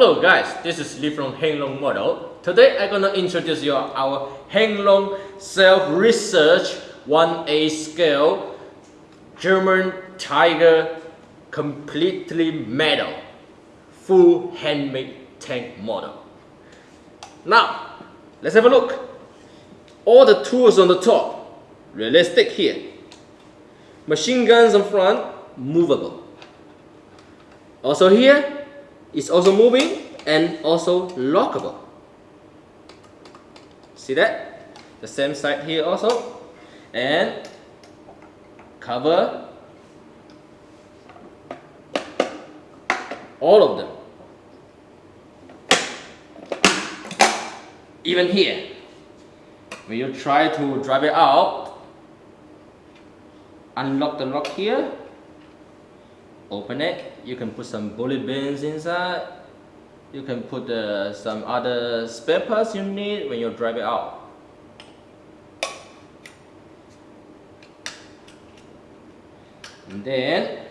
Hello guys, this is Lee from Henglong Model. Today I'm gonna introduce you our Henglong self-research 1A scale German Tiger completely metal full handmade tank model. Now, let's have a look. All the tools on the top, realistic here. Machine guns in front, movable. Also here, it's also moving and also lockable. See that? The same side here also. And cover all of them. Even here, when you try to drive it out, unlock the lock here, open it, you can put some bullet bins inside, you can put uh, some other spare parts you need when you drive it out. And then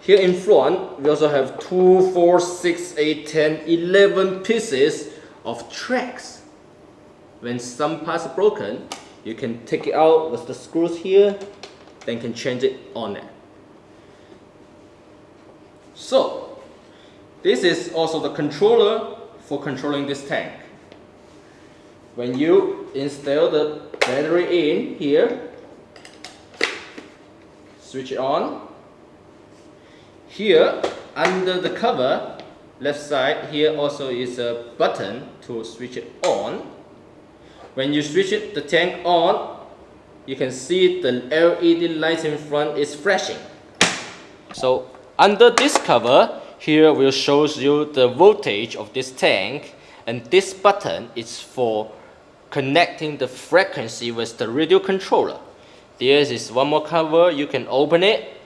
here in front, we also have 2, 4, 6, 8, 10, 11 pieces of tracks. When some parts are broken, you can take it out with the screws here, then can change it on it. So, this is also the controller for controlling this tank. When you install the battery in here, switch it on, here, under the cover, left side, here also is a button to switch it on. When you switch it, the tank on, you can see the LED light in front is flashing. So under this cover, here will shows you the voltage of this tank and this button is for connecting the frequency with the radio controller. There is one more cover, you can open it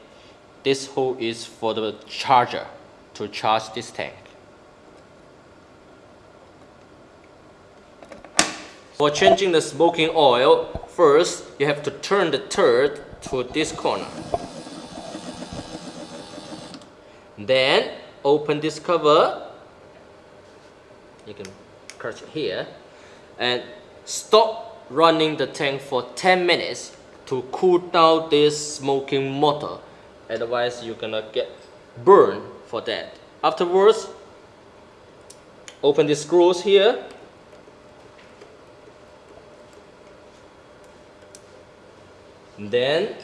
this hole is for the charger to charge this tank. For changing the smoking oil, first you have to turn the turret to this corner. Then open this cover. You can catch it here. And stop running the tank for 10 minutes to cool down this smoking motor otherwise you're gonna get burned for that afterwards open the screws here then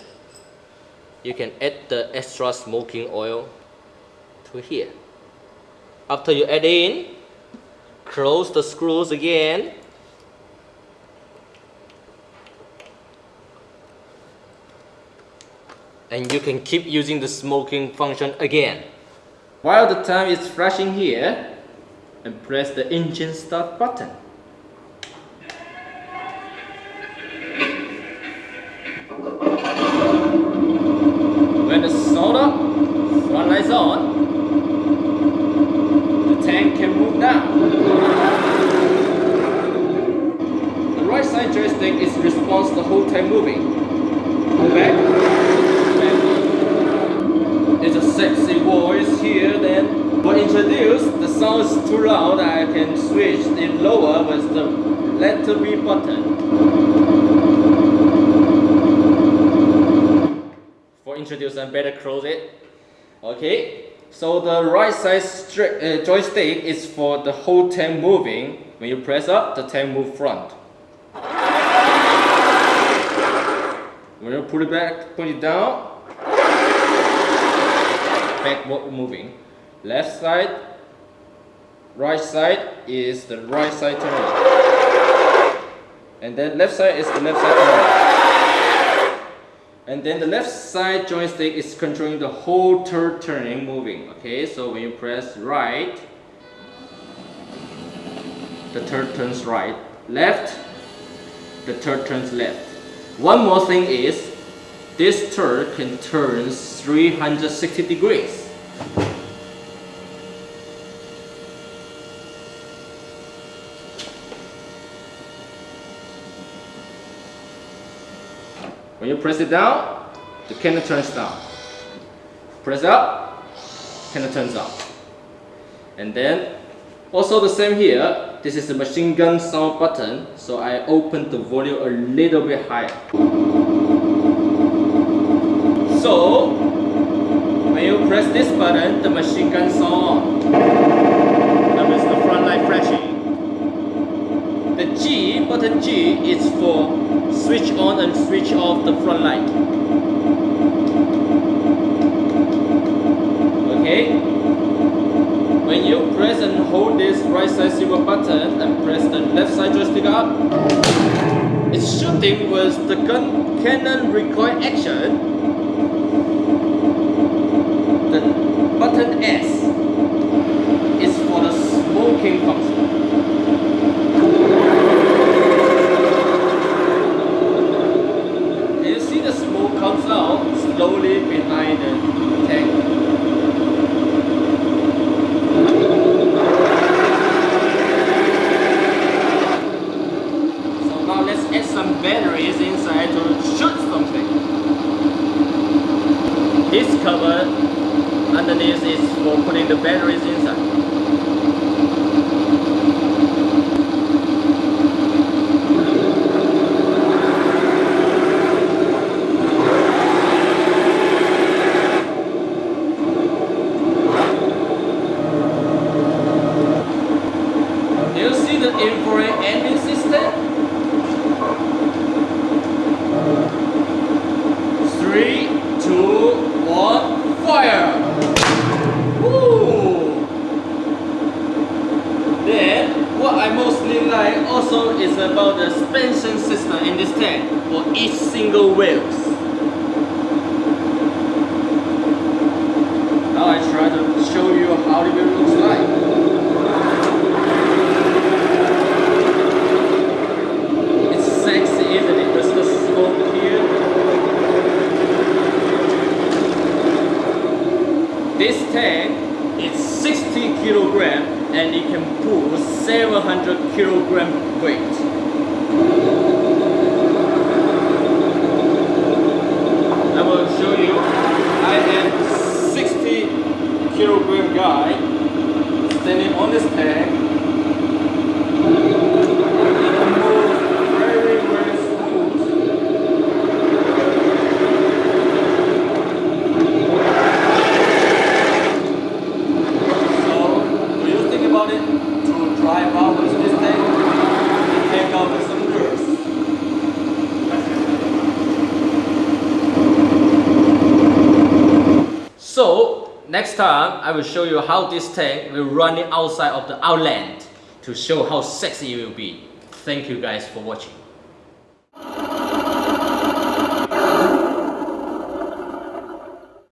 you can add the extra smoking oil to here after you add in close the screws again and you can keep using the smoking function again. While the time is flashing here, and press the engine start button. When the soda front lights on, the tank can move now. The right joystick is response the whole time moving. Go back It's a sexy voice here then. But introduce, the sound is too loud, I can switch it lower with the letter B button. For introduce, I better close it. Okay, so the right side uh, joystick is for the whole tank moving. When you press up, the tank move front. When you put it back, put it down, backward moving. Left side, right side is the right side turning. And then left side is the left side turning. And then the left side joystick is controlling the whole turn turning moving. Okay, so when you press right, the turn turns right. Left, the turn turns left. One more thing is this turret can turn 360 degrees. When you press it down, the cannon turns down. Press up, of turns up. And then also the same here, this is the machine gun sound button, so I open the volume a little bit higher. So, when you press this button, the machine gun sound on. That means the front light flashing. The G, button G is for switch on and switch off the front light. Okay? When you press and hold this right side silver button and press the left side joystick up, it's shooting with the gun cannon recoil action. The button S is for the smoking function. And you see the smoke comes out slowly behind the tank. So now let's add batteries inside to shoot something. This cover underneath is for putting the batteries inside. Do you see the infrared ending system? Three, two, one, fire! Woo! Then, what I mostly like also is about the suspension system in this tank for each single wheels. Now I try to show you how the wheel looks like. This tank is 60 kilogram and it can pull 700 kilogram weight. I will show you. I am 60 kilogram guy standing on this tank. So next time I will show you how this tank will run it outside of the outland to show how sexy it will be. Thank you guys for watching.